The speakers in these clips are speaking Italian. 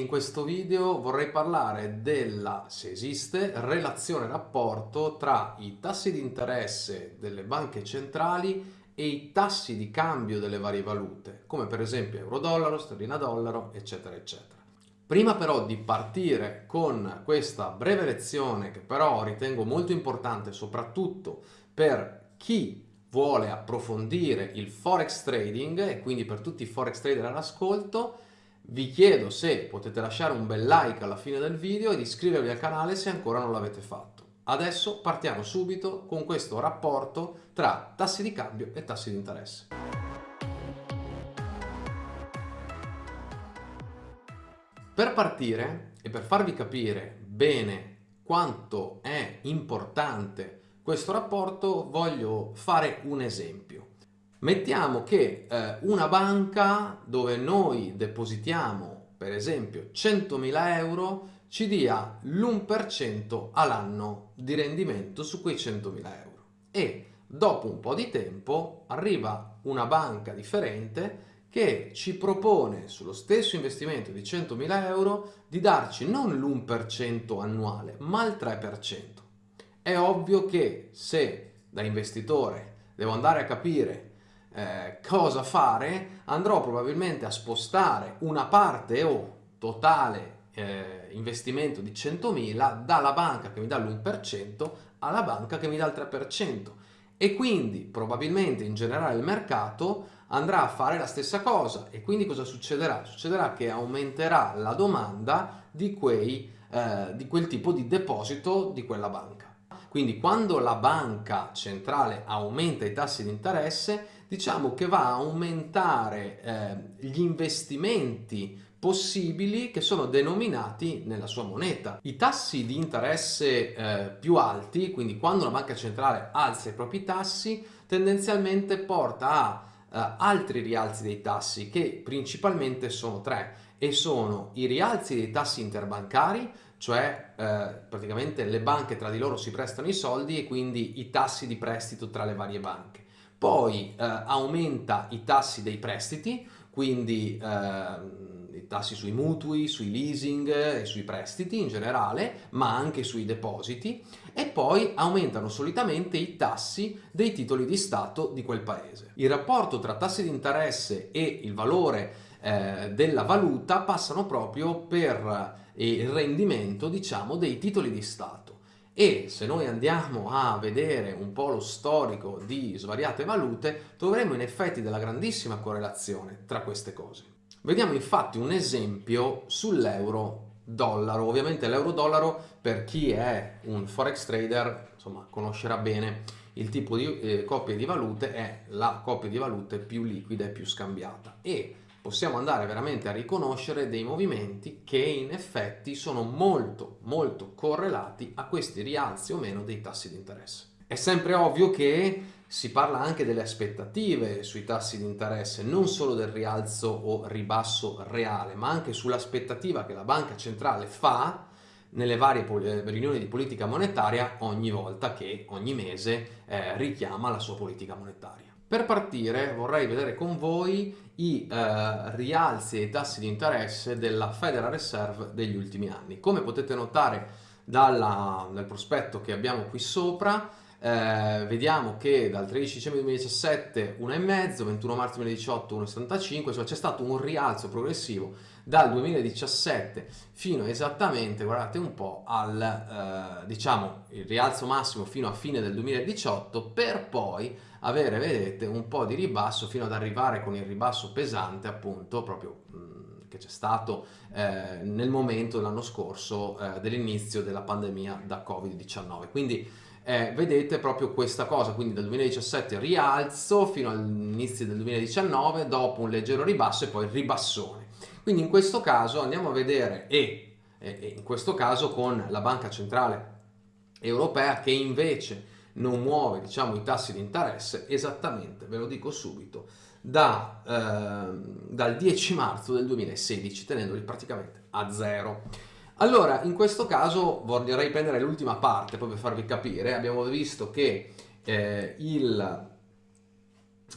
in questo video vorrei parlare della, se esiste, relazione rapporto tra i tassi di interesse delle banche centrali e i tassi di cambio delle varie valute, come per esempio euro-dollaro, sterlina-dollaro, eccetera, eccetera. Prima però di partire con questa breve lezione, che però ritengo molto importante soprattutto per chi vuole approfondire il forex trading e quindi per tutti i forex trader all'ascolto, vi chiedo se potete lasciare un bel like alla fine del video ed iscrivervi al canale se ancora non l'avete fatto. Adesso partiamo subito con questo rapporto tra tassi di cambio e tassi di interesse. Per partire e per farvi capire bene quanto è importante questo rapporto voglio fare un esempio. Mettiamo che eh, una banca dove noi depositiamo per esempio 100.000 euro ci dia l'1% all'anno di rendimento su quei 100.000 euro e dopo un po' di tempo arriva una banca differente che ci propone sullo stesso investimento di 100.000 euro di darci non l'1% annuale ma il 3%. È ovvio che se da investitore devo andare a capire eh, cosa fare, andrò probabilmente a spostare una parte o totale eh, investimento di 100.000 dalla banca che mi dà l'1% alla banca che mi dà il 3% e quindi probabilmente in generale il mercato andrà a fare la stessa cosa e quindi cosa succederà? Succederà che aumenterà la domanda di, quei, eh, di quel tipo di deposito di quella banca. Quindi quando la banca centrale aumenta i tassi di interesse, diciamo che va a aumentare eh, gli investimenti possibili che sono denominati nella sua moneta. I tassi di interesse eh, più alti, quindi quando la banca centrale alza i propri tassi, tendenzialmente porta a eh, altri rialzi dei tassi che principalmente sono tre e sono i rialzi dei tassi interbancari, cioè eh, praticamente le banche tra di loro si prestano i soldi e quindi i tassi di prestito tra le varie banche. Poi eh, aumenta i tassi dei prestiti, quindi eh, i tassi sui mutui, sui leasing e sui prestiti in generale, ma anche sui depositi e poi aumentano solitamente i tassi dei titoli di Stato di quel paese. Il rapporto tra tassi di interesse e il valore eh, della valuta passano proprio per il rendimento diciamo dei titoli di Stato e se noi andiamo a vedere un po' lo storico di svariate valute troveremo in effetti della grandissima correlazione tra queste cose. Vediamo infatti un esempio sull'euro dollaro, ovviamente l'euro dollaro per chi è un forex trader insomma conoscerà bene il tipo di eh, coppia di valute è la coppia di valute più liquida e più scambiata e possiamo andare veramente a riconoscere dei movimenti che in effetti sono molto molto correlati a questi rialzi o meno dei tassi di interesse. È sempre ovvio che si parla anche delle aspettative sui tassi di interesse, non solo del rialzo o ribasso reale, ma anche sull'aspettativa che la banca centrale fa nelle varie eh, riunioni di politica monetaria ogni volta che ogni mese eh, richiama la sua politica monetaria. Per partire vorrei vedere con voi i eh, rialzi dei tassi di interesse della Federal Reserve degli ultimi anni. Come potete notare dalla, dal prospetto che abbiamo qui sopra, eh, vediamo che dal 13 dicembre 2017 1,5, 21 marzo 2018 1,75, cioè c'è stato un rialzo progressivo dal 2017 fino esattamente, guardate un po', al eh, diciamo il rialzo massimo fino a fine del 2018 per poi avere, vedete, un po' di ribasso fino ad arrivare con il ribasso pesante appunto proprio mh, che c'è stato eh, nel momento dell'anno scorso eh, dell'inizio della pandemia da Covid-19. Quindi eh, vedete proprio questa cosa, quindi dal 2017 rialzo fino all'inizio del 2019, dopo un leggero ribasso e poi ribassone. Quindi in questo caso andiamo a vedere e, e in questo caso con la Banca Centrale Europea che invece non muove diciamo, i tassi di interesse esattamente, ve lo dico subito, da, eh, dal 10 marzo del 2016 tenendoli praticamente a zero. Allora, in questo caso vorrei prendere l'ultima parte, poi per farvi capire. Abbiamo visto che eh, il,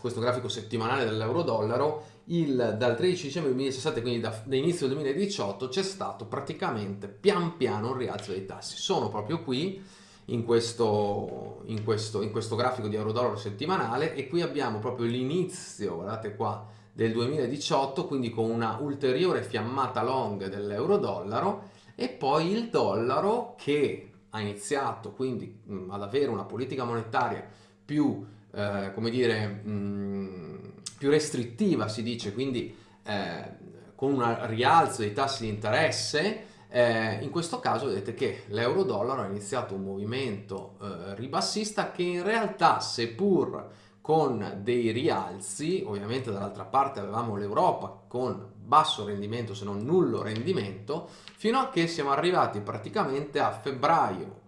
questo grafico settimanale dell'euro-dollaro, dal 13 dicembre 2017, quindi da, da inizio 2018, c'è stato praticamente pian piano un rialzo dei tassi. Sono proprio qui, in questo, in questo, in questo grafico di euro-dollaro settimanale, e qui abbiamo proprio l'inizio, guardate qua, del 2018, quindi con una ulteriore fiammata long dell'euro-dollaro, e poi il dollaro che ha iniziato quindi mh, ad avere una politica monetaria più, eh, come dire, mh, più restrittiva, si dice, quindi eh, con un rialzo dei tassi di interesse, eh, in questo caso vedete che l'euro-dollaro ha iniziato un movimento eh, ribassista che in realtà, seppur con dei rialzi, ovviamente dall'altra parte avevamo l'Europa con basso rendimento se non nullo rendimento, fino a che siamo arrivati praticamente a febbraio,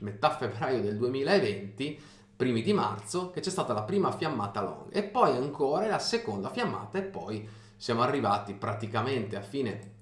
metà febbraio del 2020, primi di marzo, che c'è stata la prima fiammata long e poi ancora la seconda fiammata e poi siamo arrivati praticamente a fine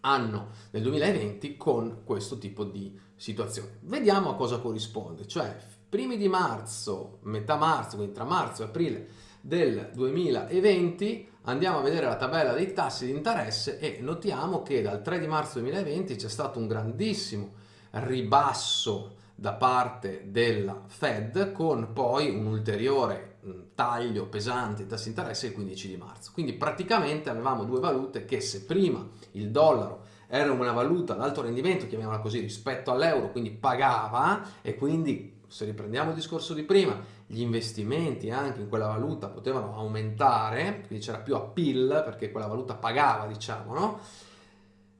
anno del 2020 con questo tipo di situazione. Vediamo a cosa corrisponde, cioè primi di marzo, metà marzo, quindi tra marzo e aprile del 2020 andiamo a vedere la tabella dei tassi di interesse e notiamo che dal 3 di marzo 2020 c'è stato un grandissimo ribasso da parte della Fed con poi un ulteriore taglio pesante di tassi di interesse il 15 di marzo. Quindi praticamente avevamo due valute che se prima il dollaro era una valuta ad alto rendimento, chiamiamola così, rispetto all'euro, quindi pagava e quindi se riprendiamo il discorso di prima, gli investimenti anche in quella valuta potevano aumentare, quindi c'era più appeal perché quella valuta pagava, diciamo, no?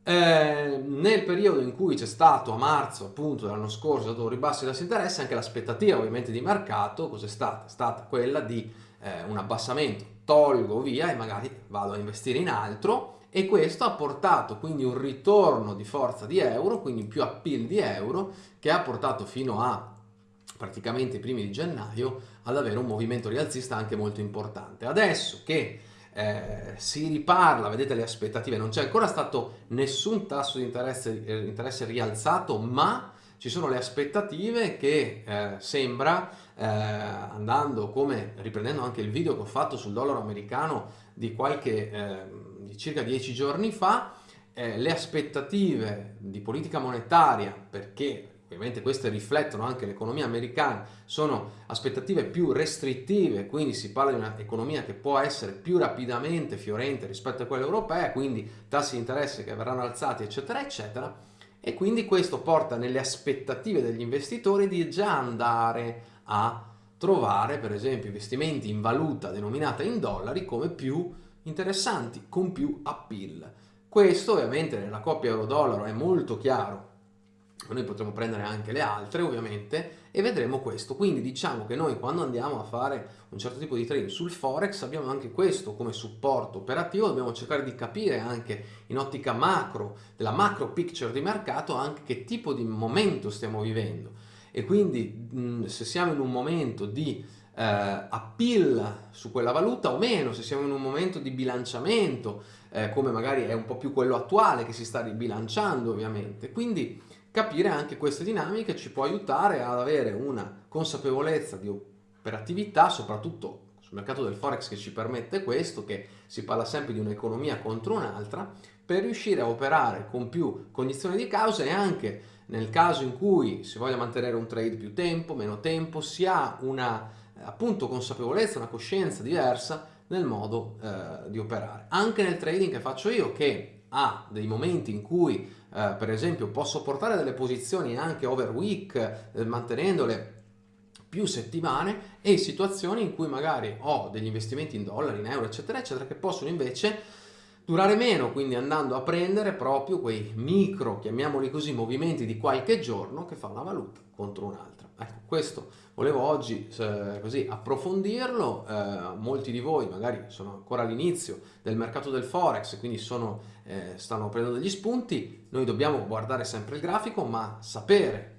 Eh, nel periodo in cui c'è stato a marzo appunto dell'anno scorso stato un ribasso di tassi di interesse anche l'aspettativa ovviamente di mercato cos'è stata? è stata quella di eh, un abbassamento tolgo via e magari vado a investire in altro e questo ha portato quindi un ritorno di forza di euro quindi più appeal di euro che ha portato fino a praticamente i primi di gennaio ad avere un movimento rialzista anche molto importante. Adesso che eh, si riparla, vedete le aspettative, non c'è ancora stato nessun tasso di interesse, eh, interesse, rialzato, ma ci sono le aspettative che eh, sembra, eh, andando come, riprendendo anche il video che ho fatto sul dollaro americano di qualche, eh, di circa dieci giorni fa, eh, le aspettative di politica monetaria, perché ovviamente queste riflettono anche l'economia americana, sono aspettative più restrittive, quindi si parla di un'economia che può essere più rapidamente fiorente rispetto a quella europea, quindi tassi di interesse che verranno alzati, eccetera, eccetera, e quindi questo porta nelle aspettative degli investitori di già andare a trovare, per esempio, investimenti in valuta denominata in dollari come più interessanti, con più appeal. Questo ovviamente nella coppia euro-dollaro è molto chiaro noi potremo prendere anche le altre ovviamente e vedremo questo. Quindi diciamo che noi quando andiamo a fare un certo tipo di trading sul forex abbiamo anche questo come supporto operativo. Dobbiamo cercare di capire anche in ottica macro della macro picture di mercato anche che tipo di momento stiamo vivendo. E quindi se siamo in un momento di eh, appeal su quella valuta o meno se siamo in un momento di bilanciamento eh, come magari è un po' più quello attuale che si sta ribilanciando ovviamente. Quindi capire anche queste dinamiche ci può aiutare ad avere una consapevolezza di operatività, soprattutto sul mercato del forex che ci permette questo, che si parla sempre di un'economia contro un'altra, per riuscire a operare con più cognizione di causa e anche nel caso in cui si voglia mantenere un trade più tempo, meno tempo, si ha una appunto consapevolezza, una coscienza diversa nel modo eh, di operare. Anche nel trading che faccio io, che ha dei momenti in cui eh, per esempio posso portare delle posizioni anche over week eh, mantenendole più settimane e situazioni in cui magari ho degli investimenti in dollari, in euro eccetera eccetera che possono invece durare meno quindi andando a prendere proprio quei micro chiamiamoli così movimenti di qualche giorno che fa una valuta contro un'altra. Ecco questo volevo oggi eh, così approfondirlo, eh, molti di voi magari sono ancora all'inizio del mercato del forex, quindi sono, eh, stanno prendendo degli spunti, noi dobbiamo guardare sempre il grafico ma sapere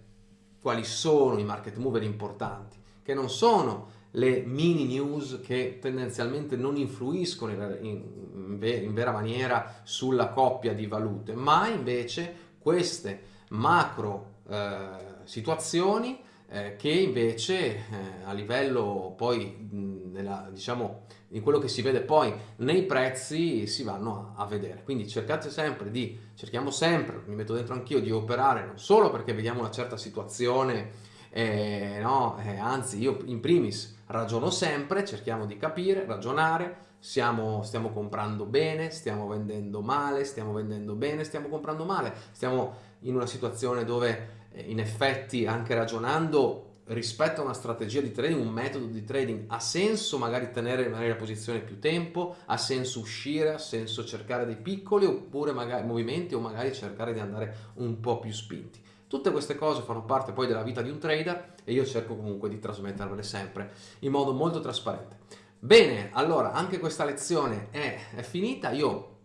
quali sono i market mover importanti, che non sono le mini news che tendenzialmente non influiscono in, in, in vera maniera sulla coppia di valute, ma invece queste macro eh, situazioni eh, che invece eh, a livello poi nella, diciamo in quello che si vede poi nei prezzi si vanno a, a, vedere. Quindi cercate sempre di cerchiamo sempre mi metto dentro anch'io di operare non solo perché vediamo una certa situazione eh, no, eh, anzi io in primis ragiono sempre cerchiamo di capire ragionare. Siamo, stiamo comprando bene stiamo vendendo male stiamo vendendo bene stiamo comprando male. Stiamo in una situazione dove eh, in effetti anche ragionando rispetto a una strategia di trading, un metodo di trading, ha senso magari tenere magari la posizione più tempo, ha senso uscire, ha senso cercare dei piccoli oppure magari movimenti o magari cercare di andare un po' più spinti. Tutte queste cose fanno parte poi della vita di un trader e io cerco comunque di trasmettervele sempre in modo molto trasparente. Bene, allora anche questa lezione è, è finita, io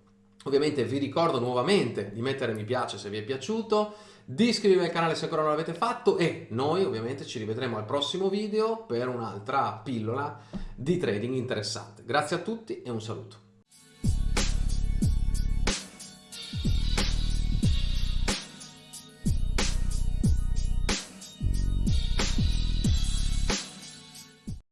ovviamente vi ricordo nuovamente di mettere mi piace se vi è piaciuto, di iscrivervi al canale se ancora non l'avete fatto e noi ovviamente ci rivedremo al prossimo video per un'altra pillola di trading interessante. Grazie a tutti e un saluto.